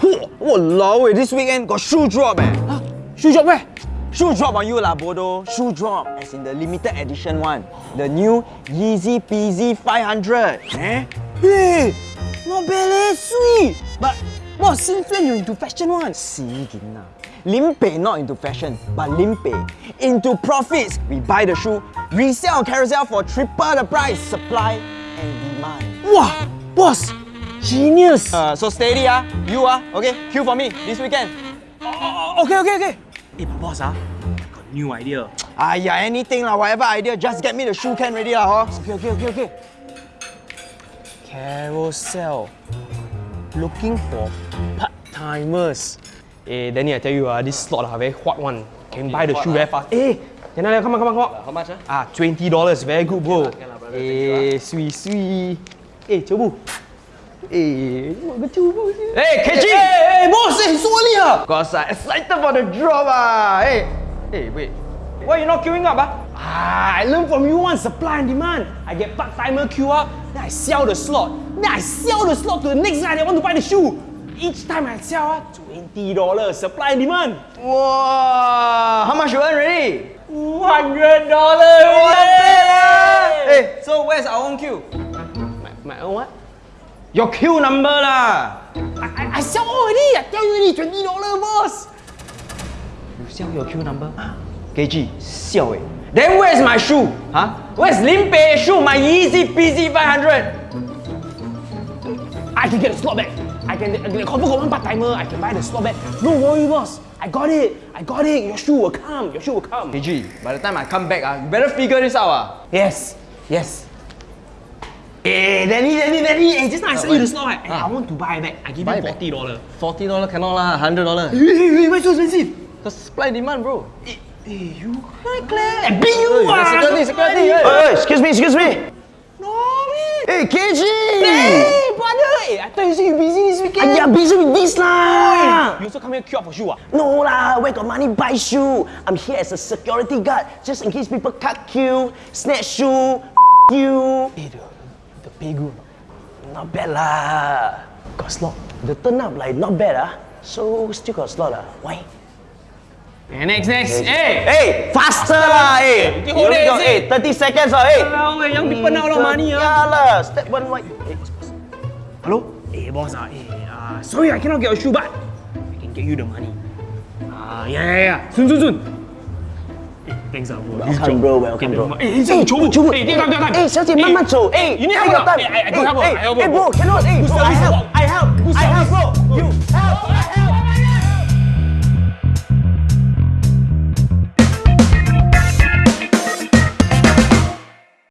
Walao, this weekend got shoe drop eh. Huh? Shoe drop where? Shoe drop on you lah, Bodo. Shoe drop, as in the limited edition one. The new Yeezy Peasy 500. Eh? Hey, not bad eh, sweet. But, boss, since when you into fashion one? Sigin na. Lim Pei not into fashion, but Lim Pei into profits. We buy the shoe, resell on Carousell for triple the price. Supply and demand. Wow, boss, genius. Uh, so steady ah, you ah, okay, queue for me this weekend. Oh, okay, okay, okay. Hey, but boss ah, I got a new idea. Aiyah, anything lah, whatever idea, just get me the shoe can ready lah, huh? Okay, okay, okay, okay. Carousell. Looking for part-timers. Hey, Danny, I tell you, uh, this slot uh, very hot one. Can buy the shoe very fast. Hey, Danny, come on, come on, come on. How much? Ah, twenty dollars, very good, bro. Okay lah, brother, Hey, sweet, sweet. Hey, Chobu. Chobu? Hey, KG! Hey, hey, boss, hey, so early ah. Cause I'm excited for the drop ah. Hey, hey, wait. Why you not queuing up ah? Ah, I learned from you one supply and demand. I get part-timer queue up, then I sell the slot. Then I sell the slot to the next guy that want to buy the shoe. Each time I sell, ah, $20 supply and demand. Wow, how much you earn already? $100! Hey, so where's our own queue? My, my own what? Your queue number lah. I, I, I sell already. I tell you already, $20 boss. You sell your queue number? KG, siao eh. Then where's my shoe? Huh? Where's Lim Pei's shoe? My Yeezy Peasy 500. I can get the slot back. I can, I can confirm got one part-timer. I can buy the slot back. No worry, boss. I got it. I got it. Your shoe will come. Your shoe will come. KG, by the time I come back, ah, you better figure this out ah. Yes. Yes. Hey, Danny, Danny, Danny. Hey, just now I ah, sent you the slot, right? Hey, I ah. want to buy back. I give Buy you forty dollar. Forty dollar cannot lah, hundred dollar. Hey, hey, hey, why so expensive? Cause supply demand, bro. Hey, hey, you quite clear. I beat you, Hey, ah. security, security, hey. Hey, excuse me, excuse me. No, man. Hey, KG! Hey, brother. Hey, I thought you said you busy this weekend. Aiyah, busy with this lah. You also come here queue up for shoe, ah? No lah, where got money buy shoe? I'm here as a security guard, just in case people cut queue, snatch shoe, you. Hey, the, the pay good. Not bad lah. Got slot. The turn up like not bad ah. So still got slot ah. Why? Hey, next, next. Hey. Hey, faster lah, hey. You only got, hey, 30 seconds lah, hey. Hello, young people now lot of money, ah. Yeah lah. Step one right. Hey, Hello? Hey, boss, ah, hey, uh, sorry, I cannot get your shoe, but I can get you the money. Ah, yeah, yeah, yeah. Soon, soon, soon. Thanks out bro. Welcome bro, welcome bro. Hey, hey, Chobu. Chobu. Hey, take time, take time. Hey, Chelsea, hey. man, so. Hey, you need help. Your time. Hey, I don't. Hey, bro, cannot. Hey, I help. I help. I help, bro. You help. I help.